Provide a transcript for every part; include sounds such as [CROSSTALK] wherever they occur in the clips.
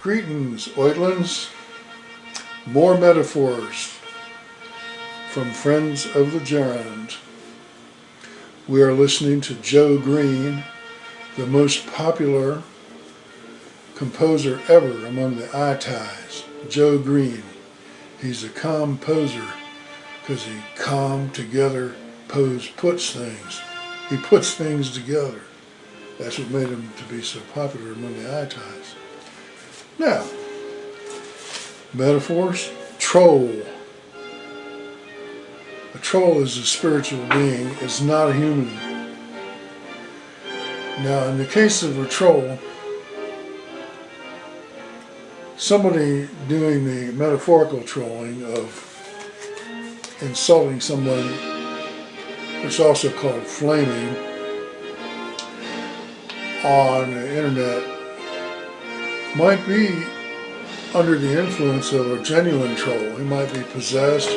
Greetings, Oitlins. More metaphors from Friends of the Gerund. We are listening to Joe Green, the most popular composer ever among the Itais. Joe Green. He's a composer because he calm together pose puts things. He puts things together. That's what made him to be so popular among the Itais. Now, metaphors, troll. A troll is a spiritual being, it's not a human. Now, in the case of a troll, somebody doing the metaphorical trolling of insulting someone, it's also called flaming, on the internet might be under the influence of a genuine troll. He might be possessed,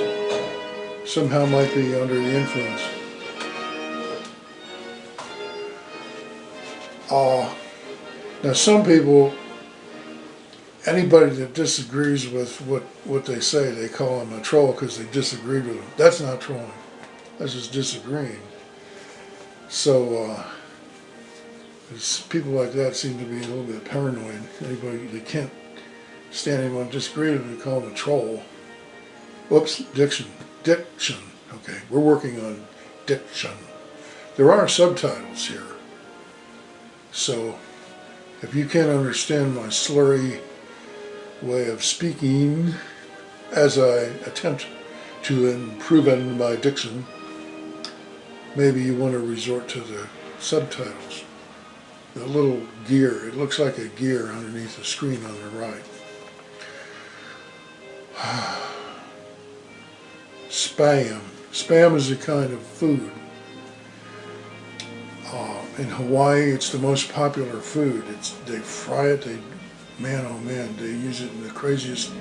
somehow might be under the influence. Uh, now some people, anybody that disagrees with what, what they say, they call them a troll because they disagreed with them. That's not trolling. That's just disagreeing. So, uh, people like that seem to be a little bit paranoid. Anybody, they can't stand anyone disagree with them, they call them a troll. Whoops, diction. Diction. Okay, we're working on diction. There are subtitles here. So, if you can't understand my slurry way of speaking as I attempt to improve on my diction, maybe you want to resort to the subtitles the little gear. It looks like a gear underneath the screen on the right. [SIGHS] Spam. Spam is a kind of food. Uh, in Hawaii, it's the most popular food. It's They fry it, they, man oh man, they use it in the craziest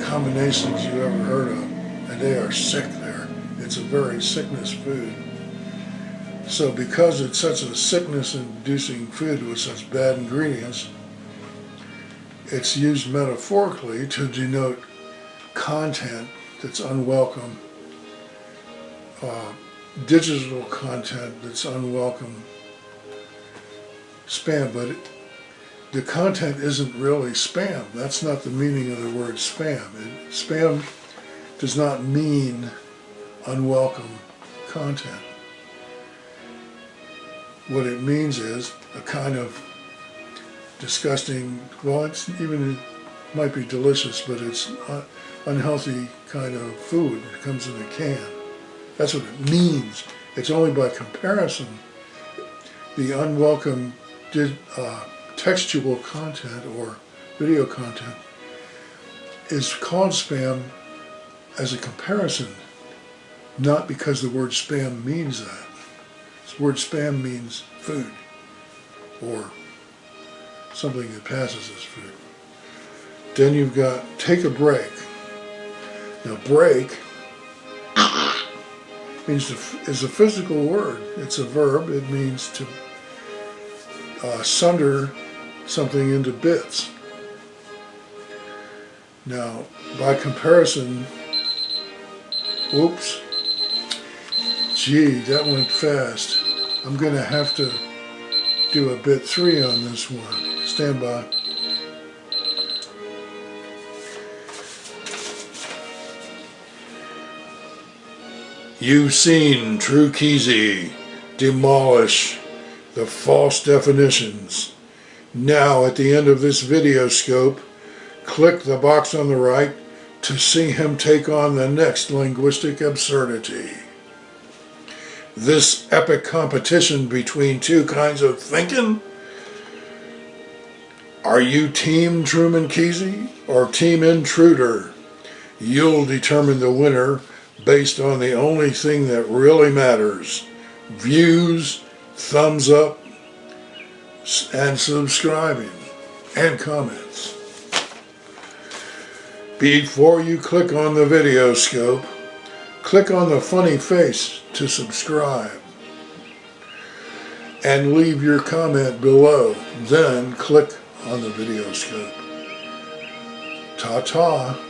combinations you ever heard of. And they are sick there. It's a very sickness food. So because it's such a sickness-inducing food with such bad ingredients, it's used metaphorically to denote content that's unwelcome, uh, digital content that's unwelcome, spam, but it, the content isn't really spam. That's not the meaning of the word spam. It, spam does not mean unwelcome content. What it means is a kind of disgusting, well, it's even, it might be delicious, but it's unhealthy kind of food. It comes in a can. That's what it means. It's only by comparison the unwelcome did, uh, textual content or video content is called spam as a comparison, not because the word spam means that. Word spam means food or something that passes as food. Then you've got take a break. Now break [COUGHS] means is a physical word. It's a verb. It means to uh, sunder something into bits. Now, by comparison, whoops, gee, that went fast. I'm going to have to do a bit three on this one. Stand by. You've seen True Keezy demolish the false definitions. Now at the end of this video scope, click the box on the right to see him take on the next linguistic absurdity this epic competition between two kinds of thinking? Are you Team Truman Kesey or Team Intruder? You'll determine the winner based on the only thing that really matters. Views, thumbs up, and subscribing, and comments. Before you click on the video scope, click on the funny face to subscribe and leave your comment below. Then click on the video scope. Ta-ta.